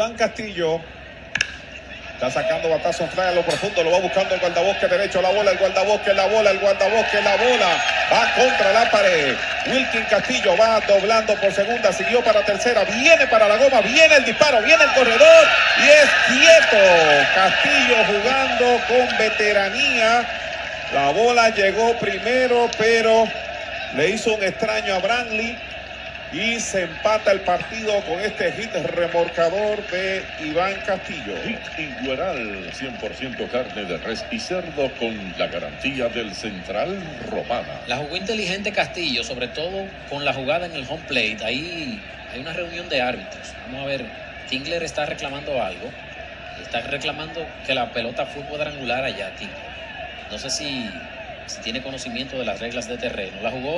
Iván Castillo está sacando batazo fly a lo profundo, lo va buscando el guardabosque derecho, la bola, el guardabosque, la bola, el guardabosque, la bola, va contra la pared. Wilkin Castillo va doblando por segunda, siguió para tercera, viene para la goma, viene el disparo, viene el corredor y es quieto. Castillo jugando con veteranía. La bola llegó primero, pero le hizo un extraño a Brantley y se empata el partido con este hit remorcador de Iván Castillo. Hit Igueral, 100% carne de res y cerdo con la garantía del Central Romana. La jugó inteligente Castillo, sobre todo con la jugada en el home plate. Ahí hay una reunión de árbitros. Vamos a ver, Tingler está reclamando algo. Está reclamando que la pelota fue cuadrangular allá, Tingler. No sé si, si tiene conocimiento de las reglas de terreno. La jugó